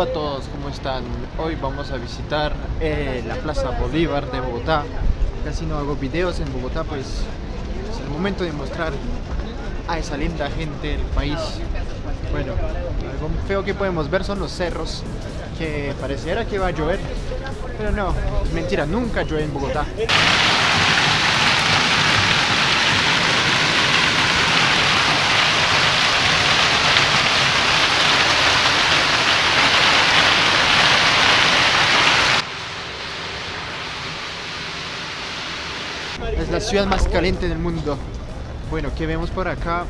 A todos, ¿cómo están? Hoy vamos a visitar eh, la Plaza Bolívar de Bogotá. Casi no hago videos en Bogotá, pues es el momento de mostrar a esa linda gente del país. Bueno, algo feo que podemos ver son los cerros, que pareciera que va a llover, pero no, mentira, nunca llueve en Bogotá. Ciudad más caliente del mundo. Bueno, ¿qué vemos por acá?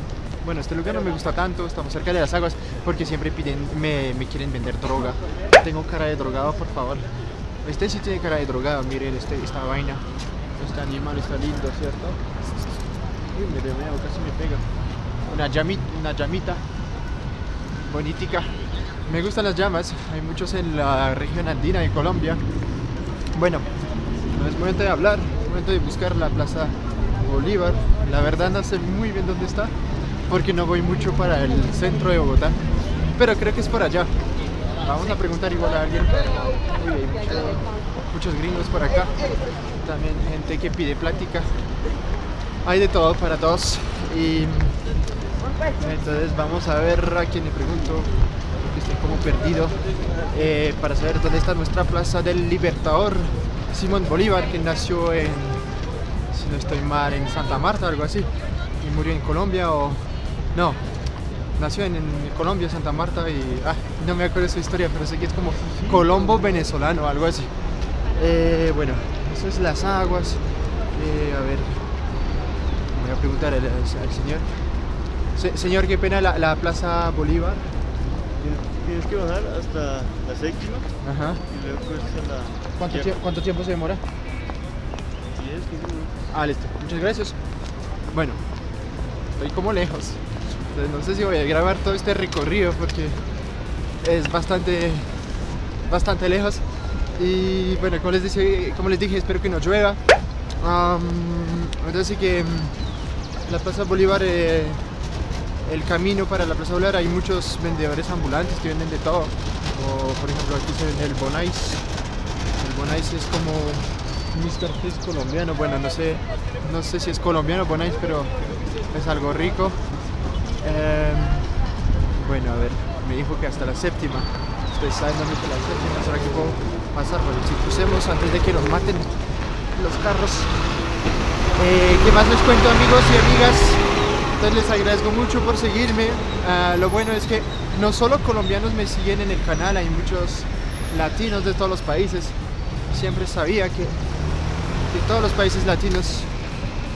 Bueno, este lugar no me gusta tanto, estamos cerca de las aguas porque siempre piden, me, quieren vender droga. Tengo cara de drogado, por favor. Este sí tiene cara de drogado, miren este, esta vaina. Este animal está lindo, ¿cierto? Uy, me veo, casi me pega. Una llamita, una llamita. Bonitica. Me gustan las llamas, hay muchos en la región andina de Colombia. Bueno, no es momento de hablar, momento de buscar la Plaza Bolívar. La verdad no sé muy bien dónde está, porque no voy mucho para el centro de Bogotá. Pero creo que es por allá. Vamos a preguntar igual a alguien. Hay mucho- muchos gringos por acá. También gente que pide plática. Hay de todo para todos. Y entonces vamos a ver a quién le pregunto. Porque estoy como perdido. eh, para saber dónde está nuestra Plaza del Libertador. Simón Bolívar, que nació en, si no estoy mal, en Santa Marta, algo así. Y murió en Colombia o... No, nació en, Colombia, Santa Marta y... Ah, no me acuerdo su historia, pero sé que es como Colombo venezolano, algo así. Eh, bueno, eso es las aguas. Eh, a ver, voy a preguntar al, señor. Se- señor, qué pena la Plaza Bolívar. Tienes que bajar hasta la séptima Ajá. y luego cruzas a la. ¿Cuánto, tie- ¿Cuánto tiempo se demora? 10, 15 minutos. Ah, listo. Muchas gracias. Bueno, estoy como lejos. Entonces no sé si voy a grabar todo este recorrido porque es bastante, bastante lejos. Y bueno, como les, dije, como les dije, espero que no llueva. Entonces sí que mm, la Plaza Bolívar, eh, el camino para la Plaza Bolívar, hay muchos vendedores ambulantes que venden de todo. Por ejemplo aquí se vende el Bonais. El Bonais es como Mr. Fish colombiano, bueno, no sé, no sé si es colombiano Bonais, pero es algo rico. Em, bueno, a ver, me dijo que hasta la séptima. Ustedes saben dónde está la séptima, ¿será que puedo pasar? Bueno, si crucemos antes de que nos maten los carros. Eh, ¿Qué más les cuento amigos y amigas? Entonces les agradezco mucho por seguirme. Ah, lo bueno es que no solo colombianos me siguen en el canal, hay muchos latinos de todos los países. Siempre sabía que, todos los países latinos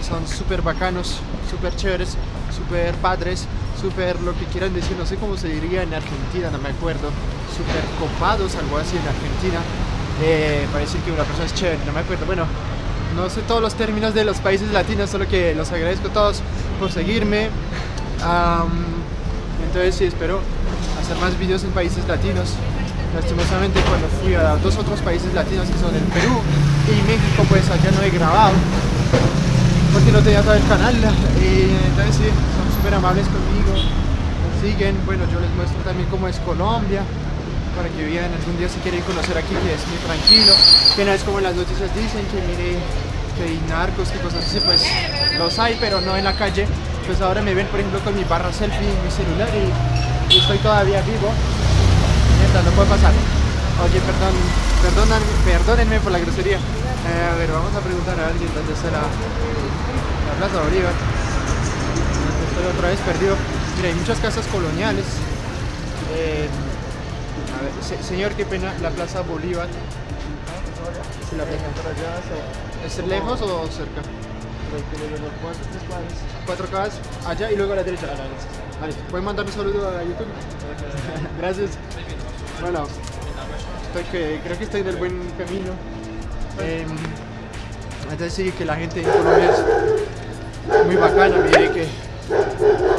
son súper bacanos, súper chéveres, súper padres, súper lo que quieran decir, no sé cómo se diría en Argentina, no me acuerdo, súper copados, algo así en Argentina, eh, para decir que una persona es chévere, no me acuerdo, bueno, no sé todos los términos de los países latinos, solo que los agradezco a todos por seguirme, entonces sí, espero hacer más vídeos en países latinos. Lastimosamente cuando fui a dos otros países latinos que son el Perú y México, pues allá no he grabado porque no tenía todo el canal. Y entonces sí, son súper amables conmigo, siguen, bueno yo les muestro también cómo es Colombia para que vean algún día si quieren conocer aquí que es muy tranquilo, que no es como las noticias dicen que mire que hay narcos y cosas así, pues los hay pero no en la calle, pues ahora me ven por ejemplo con mi barra selfie en mi celular y, estoy todavía vivo, mientras no puede pasar. Oye, perdón, perdonan, perdónenme por la grosería. Eh, a ver, vamos a preguntar a alguien dónde está la, la Plaza Bolívar. Estoy otra vez perdido. Mira, hay muchas casas coloniales. Eh, a ver, se- señor, qué pena, la Plaza Bolívar. La ¿Es lejos o cerca? cuatro, casas allá y luego a la derecha. Vale, ¿pueden mandar un saludo a YouTube? Gracias. Bueno, estoy que, creo que estoy en el buen camino. Em, entonces sí, que la gente en Colombia es muy bacana. Mire que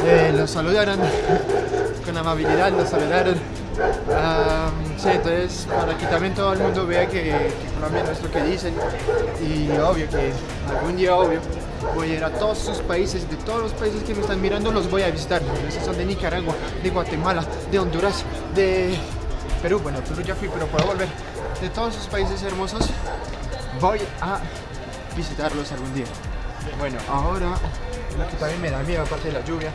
eh, los saludaron con amabilidad, los saludaron. Am, sí, entonces para que también todo el mundo vea que, Colombia no es lo que dicen y obvio que algún día obvio voy a ir a todos sus países, de todos los países que me están mirando los voy a visitar. Esos son de Nicaragua, de Guatemala, de Honduras, de Perú, bueno, Perú ya fui, pero puedo volver. De todos esos países hermosos, voy a visitarlos algún día. Bueno, ahora que también me da miedo, aparte de la lluvia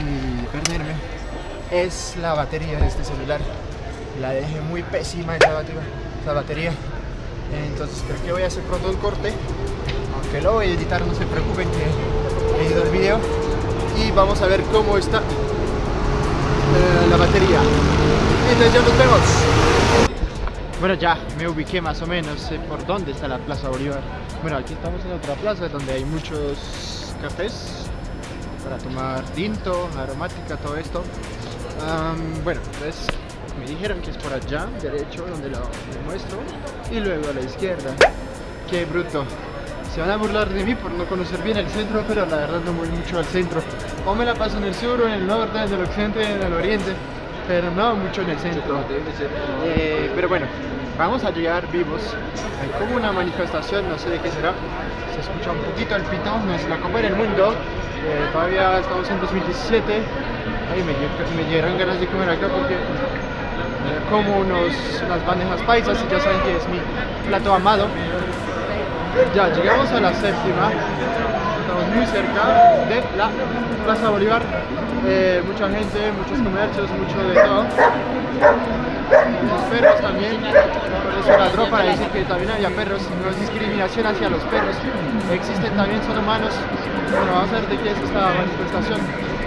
y perderme, es la batería de este celular. La dejé muy pésima esa batería. Batería. Entonces creo que voy a hacer pronto un corte. Aunque lo voy a editar, no se preocupen que he editado el video. Y vamos a ver cómo está eh, la batería. Entonces ya nos vemos. Bueno, ya me ubiqué más o menos por dónde está la Plaza Bolívar. Bueno, aquí estamos en otra plaza donde hay muchos cafés para tomar tinto, aromática, todo esto. Bueno, entonces me dijeron que es por allá, derecho, donde lo lo muestro, y luego a la izquierda. Qué bruto. Se van a burlar de mí por no conocer bien el centro, pero la verdad no voy mucho al centro. O me la paso en el sur, o en el norte, en el occidente, en el oriente, pero no mucho en el centro. Eh, pero bueno, vamos a llegar vivos. Hay como una manifestación, no sé de qué será. Escucha un poquito el pito, no es la Copa del Mundo. Eh, todavía estamos en 2017. Ay, me, me ganas de comer acá porque como unos, unas bandejas paisas y ya saben que es mi plato amado. Ya, llegamos a la séptima. Estamos muy cerca de la Plaza Bolívar. Eh, mucha gente, muchos comercios, mucho de todo. Los perros también. Por eso ladró para decir que también había perros. No es discriminación hacia los perros. Existen también, son humanos. Bueno, vamos a ver de qué es esta manifestación.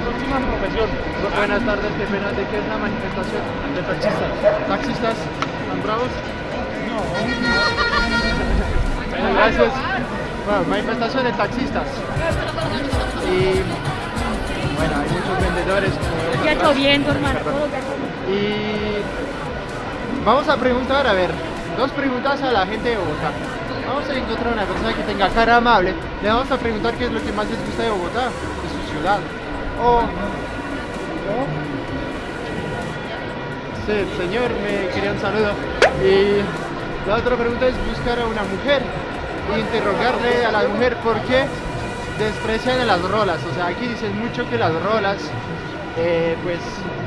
Próxima profesión. Buenas tardes, qué pena. ¿De qué es la manifestación? De taxistas. ¿Taxistas? ¿Están bravos? Bueno, gracias. Bueno, manifestación de taxistas. Y bueno, hay muchos vendedores. Ya atrás. lloviendo, hermano. Y vamos a preguntar, a ver, dos preguntas a la gente de Bogotá. Vamos a encontrar una persona que tenga cara amable. Le vamos a preguntar qué es lo que más les gusta de Bogotá, de su ciudad. O. Sí, señor me quería un saludo. Y la otra pregunta es buscar a una mujer e interrogarle a la mujer por qué desprecian a las rolas. O sea, aquí dicen mucho que las rolas eh, pues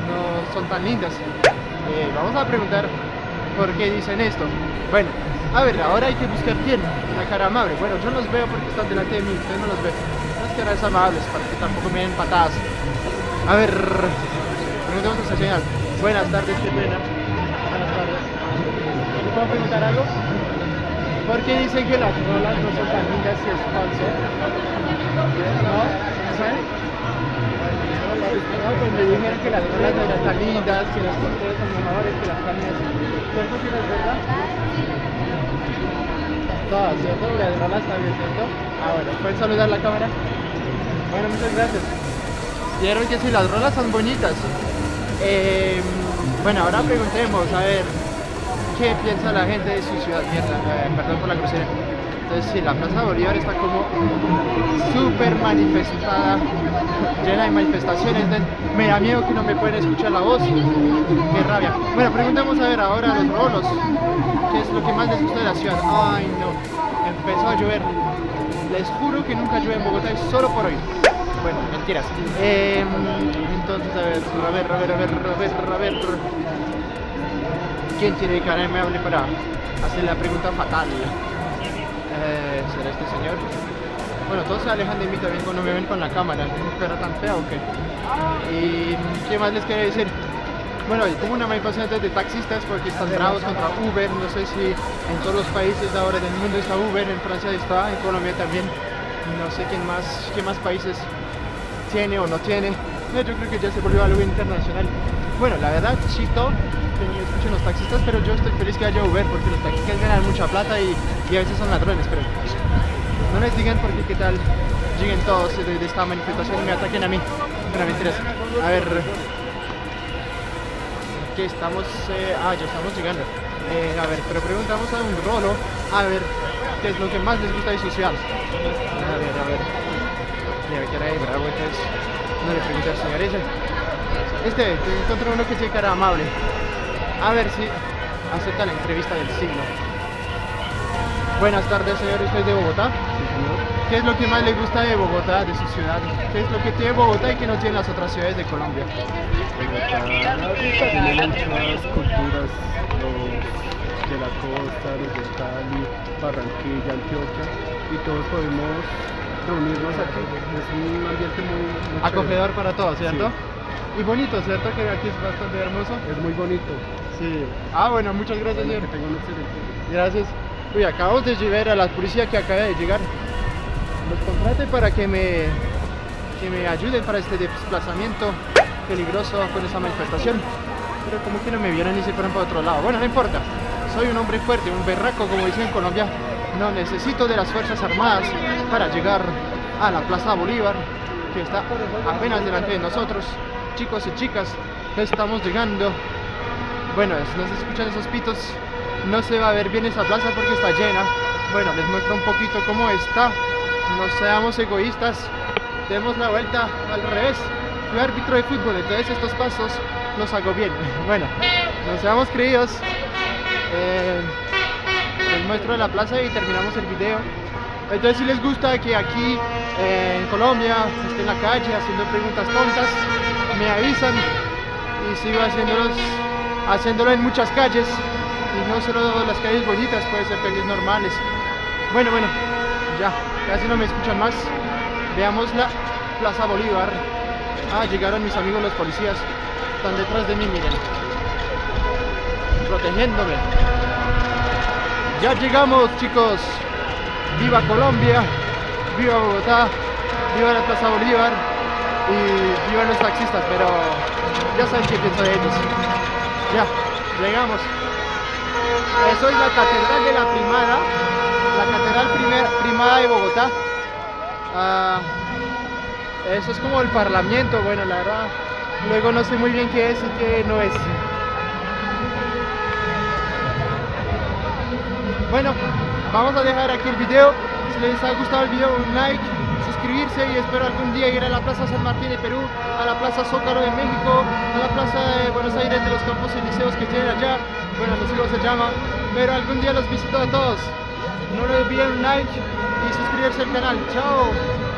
no son tan lindas. Eh, vamos a preguntar por qué dicen esto. Bueno, a ver, ahora hay que buscar quién, una cara amable. Bueno, yo los veo porque están delante de mí, ustedes no los ven. Unas caras amables para que tampoco me den patadas. A ver, preguntemos a señal. Buenas tardes, qué pena. Buenas tardes. ¿Le puedo preguntar algo? ¿Por qué dicen que las rolas no son tan lindas si es falso? ¿No? ¿Saben? No, pues me dijeron que las rolas no eran tan lindas, que las cortes son mejores que las carnes. ¿Cierto que no es verdad? Todas, ¿cierto? Las rolas también, ¿cierto? Ah, bueno, ¿pueden saludar la cámara? Bueno, muchas gracias. Vieron que sí, las rolas son bonitas. Eh, bueno, ahora preguntemos, a ver, ¿qué piensa la gente de su ciudad? Mierda, eh, perdón por la grosería. Entonces, sí, la Plaza Bolívar está como súper manifestada, llena de manifestaciones. Entonces, me da miedo que no me pueden escuchar la voz. Qué rabia. Bueno, preguntemos a ver ahora a los rolos, ¿qué es lo que más les gusta de la ciudad? Ay, no, empezó a llover. Les juro que nunca llueve en Bogotá, es solo por hoy. Bueno, mentiras. Eh, entonces, a ver, a ver, a ver, a ver, a ver, a ver. ¿Quién tiene cara amable para hacer la pregunta fatal? Eh, ¿Será este señor? Bueno, todos se alejan de mí también cuando me ven con la cámara. ¿Es un perro tan feo o qué? ¿Y qué más les quería decir? Bueno, como una manifestación de taxistas porque están bravos contra Uber. No sé si en todos los países ahora del mundo está Uber, en Francia está, en Colombia también. No sé quién más, qué más países tiene o no tiene. Yo creo que ya se volvió algo internacional. Bueno, la verdad, ni escuchen los taxistas, pero yo estoy feliz que haya Uber porque los taxistas ganan mucha plata y, y a veces son ladrones, pero no les digan porque qué tal lleguen todos de, de esta manifestación y me ataquen a mí. Pero mentiras. A ver, que estamos, eh, ah, ya estamos llegando. Eh, a ver, pero preguntamos a un rolo, a ver, qué es lo que más les gusta de ciudad. A ver, a ver. Mira, que era bravo, entonces no le pregunté al señor ese. Este, te encontré uno que tiene cara amable. A ver si acepta la entrevista del siglo. Buenas tardes, señor, ¿usted es de Bogotá? ¿Qué es lo que más le gusta de Bogotá, de su ciudad? ¿Qué es lo que tiene Bogotá y que no tienen las otras ciudades de Colombia? Bogotá tiene muchas culturas, los de la costa, los de Cali, Barranquilla, Antioquia, y todos podemos reunirnos aquí. Es un ambiente muy, muy Acogedor para todos, ¿cierto? Sí. Y bonito, ¿cierto? Que aquí es bastante hermoso. Es muy bonito. Sí. Ah, bueno, muchas gracias, Bueno, señor. que un excelente. Gracias. Uy, acabamos de llegar a la policía que acaba de llegar. Los contraté para que me, que me ayuden para este desplazamiento peligroso con esa manifestación. Pero como que no me vieron y se fueron para otro lado. Bueno, no importa. Soy un hombre fuerte, un berraco, como dicen en Colombia. No necesito de las Fuerzas Armadas para llegar a la Plaza Bolívar, que está apenas delante de nosotros. Chicos y chicas, estamos llegando. Bueno, no se escuchan esos pitos. No se va a ver bien esa plaza porque está llena. Bueno, les muestro un poquito cómo está. No seamos egoístas. Demos la vuelta al revés. Fui árbitro de fútbol, entonces estos pasos los hago bien. Bueno, no seamos creídos. Eh, les muestro la plaza y terminamos el video. Entonces si les gusta que aquí eh, en Colombia esté en la calle haciendo preguntas tontas, me avisan y sigo haciéndolos, haciéndolo en muchas calles y no solo las calles bonitas, puede ser calles normales. Bueno, bueno, ya, casi no me escuchan más. Veamos la Plaza Bolívar. Ah, llegaron mis amigos los policías. Están detrás de mí, miren. Protegiéndome. Ya llegamos, chicos. Viva Colombia, viva Bogotá, viva la Plaza Bolívar y viva los taxistas, pero ya saben qué pienso de ellos. Ya, llegamos. Eso es la Catedral de la Primada, la Catedral primer- Primada de Bogotá. Ah, eso es como el Parlamento, bueno, la verdad. Luego no sé muy bien qué es y qué no es. Bueno, vamos a dejar aquí el video. Si les ha gustado el video, un like, suscribirse y espero algún día ir a la Plaza San Martín de Perú, a la Plaza Zócalo de México, a la Plaza de Buenos Aires de los campos elíseos que tienen allá. Bueno, no sé cómo se llama, pero algún día los visito a todos. No olviden un like y suscribirse al canal. Chao.